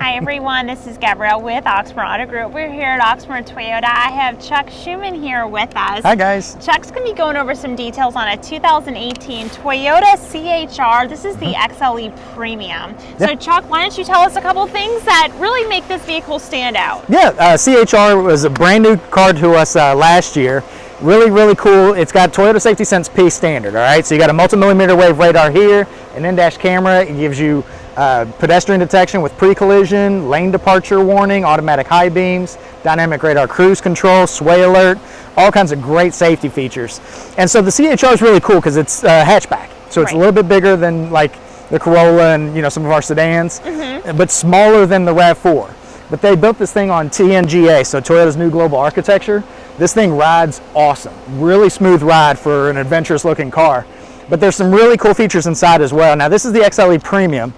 Hi everyone, this is Gabrielle with Oxmoor Auto Group. We're here at Oxmoor Toyota. I have Chuck Schuman here with us. Hi guys. Chuck's going to be going over some details on a 2018 Toyota CHR. This is the XLE Premium. So Chuck, why don't you tell us a couple things that really make this vehicle stand out? Yeah, uh, CHR was a brand new car to us uh, last year. Really, really cool. It's got Toyota Safety Sense P standard, all right? So you got a multi-millimeter wave radar here, an in-dash camera. It gives you uh, pedestrian detection with pre-collision, lane departure warning, automatic high beams, dynamic radar cruise control, sway alert, all kinds of great safety features. And so the CHR is really cool because it's uh, hatchback. So it's a little bit bigger than like the Corolla and you know some of our sedans, Mm-hmm. but smaller than the RAV4. But they built this thing on TNGA, so Toyota's new global architecture. This thing rides awesome. Really smooth ride for an adventurous looking car. But there's some really cool features inside as well. Now this is the XLE Premium.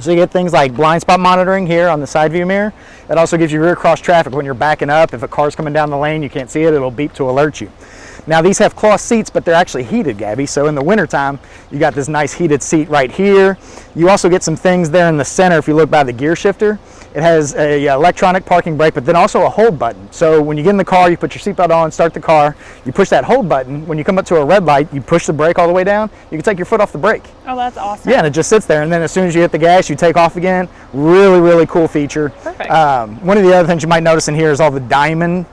So you get things like blind spot monitoring here on the side view mirror. It also gives you rear cross traffic when you're backing up. If a car's coming down the lane, you can't see it, it'll beep to alert you. Now these have cloth seats, but they're actually heated, Gabby. So in the wintertime, you got this nice heated seat right here. You also get some things there in the center if you look by the gear shifter. It has a uh, electronic parking brake, but then also a hold button. So when you get in the car, you put your seatbelt on, start the car, you push that hold button. When you come up to a red light, you push the brake all the way down. You can take your foot off the brake. Oh, that's awesome. Yeah, and it just sits there. And then as soon as you hit the gas, you take off again. Really, really cool feature. Perfect. Um, one of the other things you might notice in here is all the diamond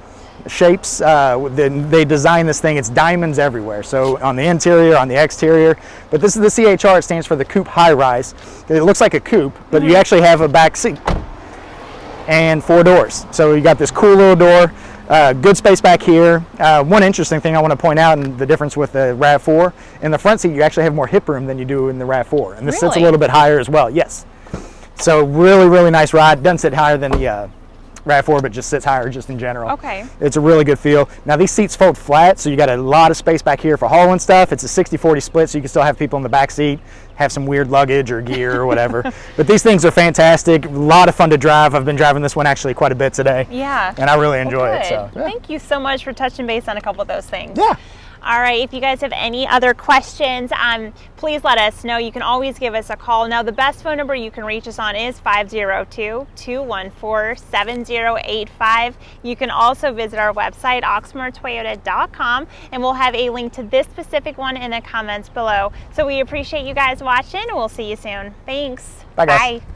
shapes. Uh, they designed this thing, it's diamonds everywhere. So on the interior, on the exterior. But this is the CHR, it stands for the Coupe High Rise. It looks like a coupe, but you actually have a back seat and four doors. So you got this cool little door, uh, good space back here. Uh, one interesting thing I want to point out and the difference with the RAV4, in the front seat you actually have more hip room than you do in the RAV4. And this sits a little bit higher as well, yes. So really, really nice ride. Doesn't sit higher than the RAV4, but just sits higher just in general. Okay. It's a really good feel. Now these seats fold flat, so you got a lot of space back here for hauling stuff. It's a 60-40 split, so you can still have people in the back seat, have some weird luggage or gear or whatever. but these things are fantastic. A lot of fun to drive. I've been driving this one actually quite a bit today. Yeah. And I really enjoy Well, it. So yeah. Thank you so much for touching base on a couple of those things. yeah. All right, if you guys have any other questions, um, please let us know. You can always give us a call. Now, the best phone number you can reach us on is 502-214-7085. You can also visit our website, oxmoortoyota.com, and we'll have a link to this specific one in the comments below. So we appreciate you guys watching, we'll see you soon. Thanks. Bye, guys. Bye.